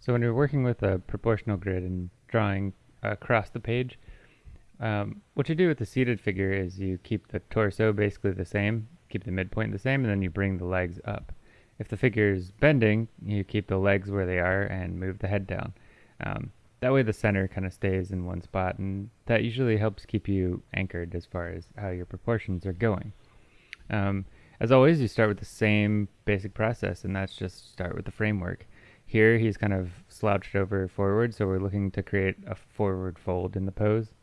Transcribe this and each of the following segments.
So when you're working with a proportional grid and drawing across the page, um, what you do with the seated figure is you keep the torso basically the same, keep the midpoint the same, and then you bring the legs up. If the figure is bending, you keep the legs where they are and move the head down. Um, that way the center kind of stays in one spot, and that usually helps keep you anchored as far as how your proportions are going. Um, as always, you start with the same basic process, and that's just start with the framework. Here he's kind of slouched over forward, so we're looking to create a forward fold in the pose.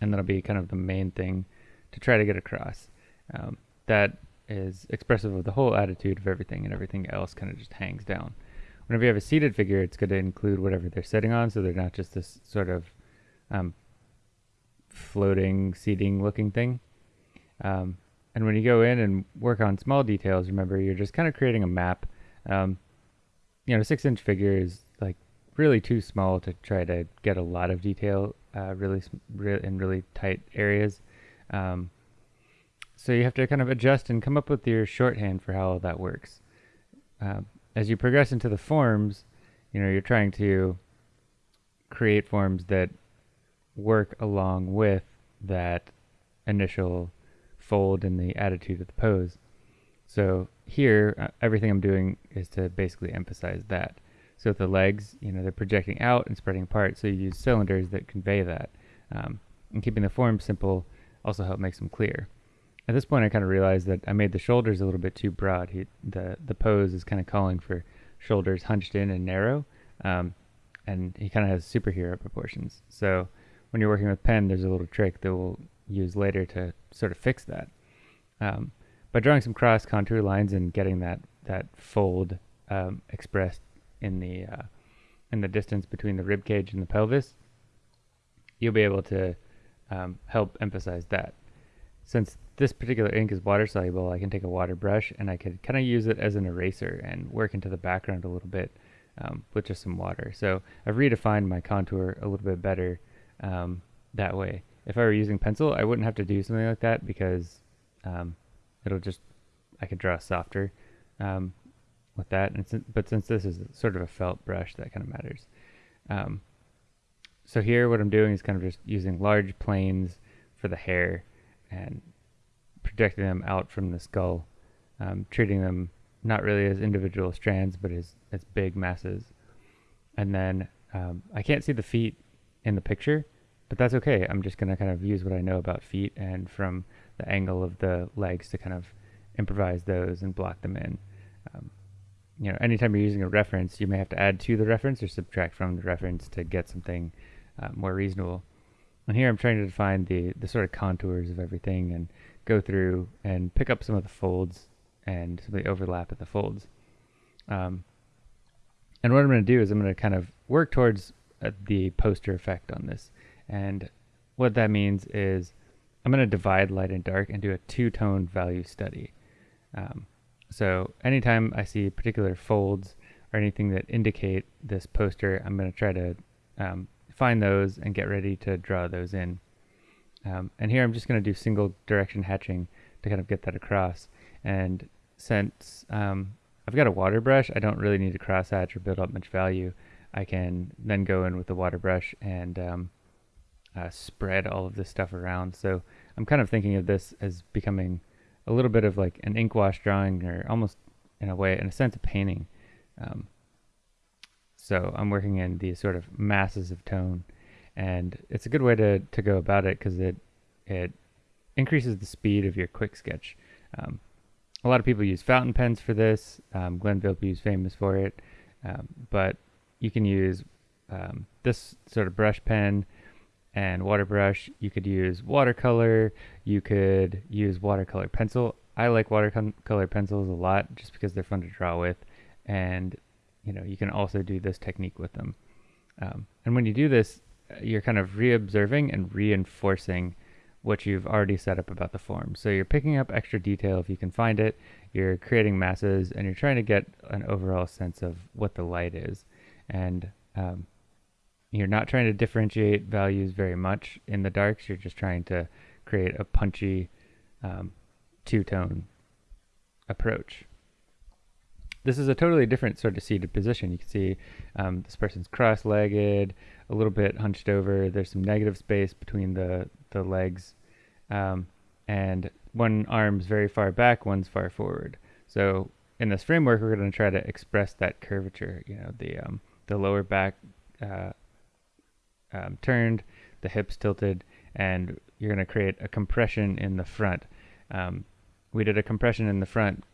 And that'll be kind of the main thing to try to get across. Um, that is expressive of the whole attitude of everything, and everything else kind of just hangs down. Whenever you have a seated figure, it's going to include whatever they're sitting on, so they're not just this sort of um, floating, seating looking thing. Um, and when you go in and work on small details, remember, you're just kind of creating a map. Um, you know, six inch figure is like really too small to try to get a lot of detail uh, really re in really tight areas. Um, so you have to kind of adjust and come up with your shorthand for how that works. Uh, as you progress into the forms, you know, you're trying to create forms that work along with that initial fold in the attitude of the pose. So here, uh, everything I'm doing is to basically emphasize that. So the legs, you know, they're projecting out and spreading apart, so you use cylinders that convey that. Um, and keeping the form simple also helps makes them clear. At this point, I kind of realized that I made the shoulders a little bit too broad. He, the, the pose is kind of calling for shoulders hunched in and narrow, um, and he kind of has superhero proportions. So when you're working with pen, there's a little trick that we'll use later to sort of fix that. Um, by drawing some cross contour lines and getting that that fold um, expressed in the uh, in the distance between the rib cage and the pelvis, you'll be able to um, help emphasize that. Since this particular ink is water soluble, I can take a water brush and I could kind of use it as an eraser and work into the background a little bit um, with just some water. So I've redefined my contour a little bit better um, that way. If I were using pencil, I wouldn't have to do something like that because um, it'll just I could draw softer um, with that. And since, but since this is sort of a felt brush, that kind of matters. Um, so here, what I'm doing is kind of just using large planes for the hair and projecting them out from the skull, um, treating them not really as individual strands, but as as big masses. And then um, I can't see the feet in the picture, but that's okay. I'm just gonna kind of use what I know about feet and from the angle of the legs to kind of improvise those and block them in. Um, you know, anytime you're using a reference, you may have to add to the reference or subtract from the reference to get something uh, more reasonable. And here I'm trying to define the, the sort of contours of everything and go through and pick up some of the folds and some of the overlap of the folds. Um, and what I'm going to do is I'm going to kind of work towards uh, the poster effect on this. And what that means is I'm going to divide light and dark and do a two-tone value study. Um, so anytime I see particular folds or anything that indicate this poster, I'm going to try to um, find those and get ready to draw those in. Um, and here I'm just going to do single direction hatching to kind of get that across. And since um, I've got a water brush, I don't really need to cross hatch or build up much value. I can then go in with the water brush and um, uh, spread all of this stuff around. So I'm kind of thinking of this as becoming a little bit of like an ink wash drawing or almost in a way, in a sense, a painting. Um, so I'm working in these sort of masses of tone and it's a good way to, to go about it because it, it increases the speed of your quick sketch. Um, a lot of people use fountain pens for this. Um, Glenn Vilppu is famous for it, um, but you can use um, this sort of brush pen and water brush. You could use watercolor. You could use watercolor pencil. I like watercolor pencils a lot just because they're fun to draw with. And, you know, you can also do this technique with them. Um, and when you do this, you're kind of re-observing and reinforcing what you've already set up about the form. So you're picking up extra detail if you can find it, you're creating masses, and you're trying to get an overall sense of what the light is. And um, you're not trying to differentiate values very much in the darks. You're just trying to create a punchy um, two-tone approach. this is a totally different sort of seated position. You can see um, this person's cross-legged, a little bit hunched over. There's some negative space between the, the legs. Um, and one arm's very far back, one's far forward. So in this framework, we're going to try to express that curvature, you know, the, um, the lower back uh, um, turned, the hips tilted, and you're going to create a compression in the front. Um, we did a compression in the front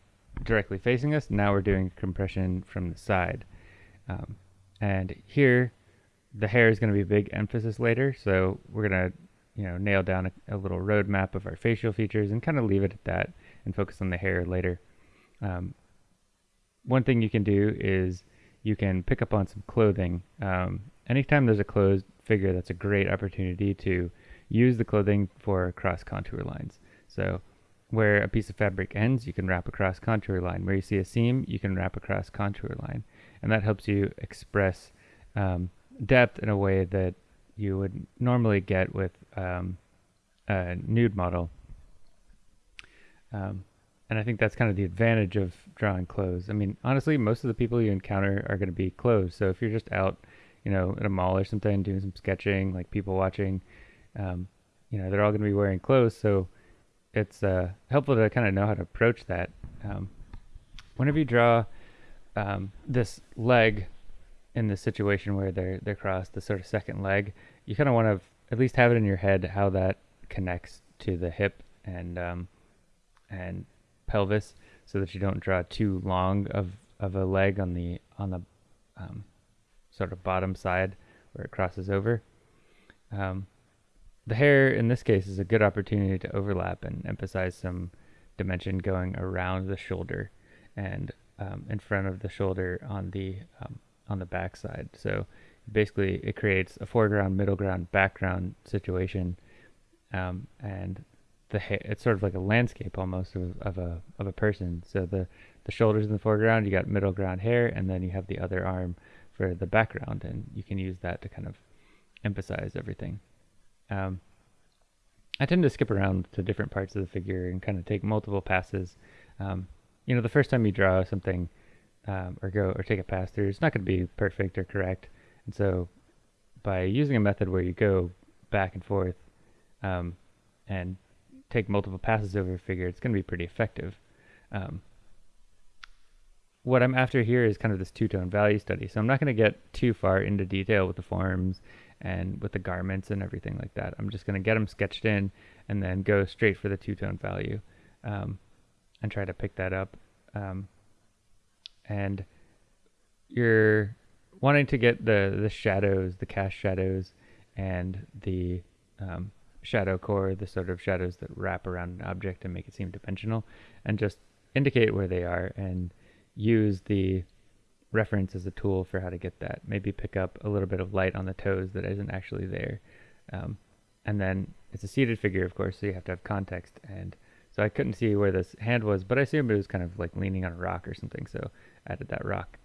directly facing us. Now we're doing compression from the side. Um, and here, the hair is going to be a big emphasis later. So we're going to, you know, nail down a, a little roadmap of our facial features and kind of leave it at that and focus on the hair later. Um, one thing you can do is you can pick up on some clothing. Um, anytime there's a closed figure, that's a great opportunity to use the clothing for cross contour lines. So where a piece of fabric ends, you can wrap across contour line. Where you see a seam, you can wrap across contour line. And that helps you express um, depth in a way that you would normally get with um, a nude model. Um, and I think that's kind of the advantage of drawing clothes. I mean, honestly, most of the people you encounter are going to be clothes. So if you're just out, you know, at a mall or something doing some sketching, like people watching, um, you know, they're all going to be wearing clothes. So it's uh, helpful to kind of know how to approach that. Um, whenever you draw um, this leg in the situation where they're they're crossed, the sort of second leg, you kind of want to at least have it in your head how that connects to the hip and um, and pelvis, so that you don't draw too long of of a leg on the on the um, sort of bottom side where it crosses over. Um, the hair in this case is a good opportunity to overlap and emphasize some dimension going around the shoulder and um, in front of the shoulder on the um, on the back side. So basically, it creates a foreground, middle ground, background situation, um, and the hair, it's sort of like a landscape almost of, of a of a person. So the the shoulders in the foreground, you got middle ground hair, and then you have the other arm for the background, and you can use that to kind of emphasize everything. Um, I tend to skip around to different parts of the figure and kind of take multiple passes. Um, you know, the first time you draw something um, or go or take a pass through, it's not going to be perfect or correct. And so, by using a method where you go back and forth um, and take multiple passes over a figure, it's going to be pretty effective. Um, what I'm after here is kind of this two-tone value study. So I'm not going to get too far into detail with the forms and with the garments and everything like that. I'm just going to get them sketched in and then go straight for the two-tone value um, and try to pick that up. Um, and you're wanting to get the, the shadows, the cast shadows, and the um, shadow core, the sort of shadows that wrap around an object and make it seem dimensional, and just indicate where they are and use the reference as a tool for how to get that. Maybe pick up a little bit of light on the toes that isn't actually there. Um, and then it's a seated figure, of course, so you have to have context. And so I couldn't see where this hand was, but I assumed it was kind of like leaning on a rock or something, so I added that rock.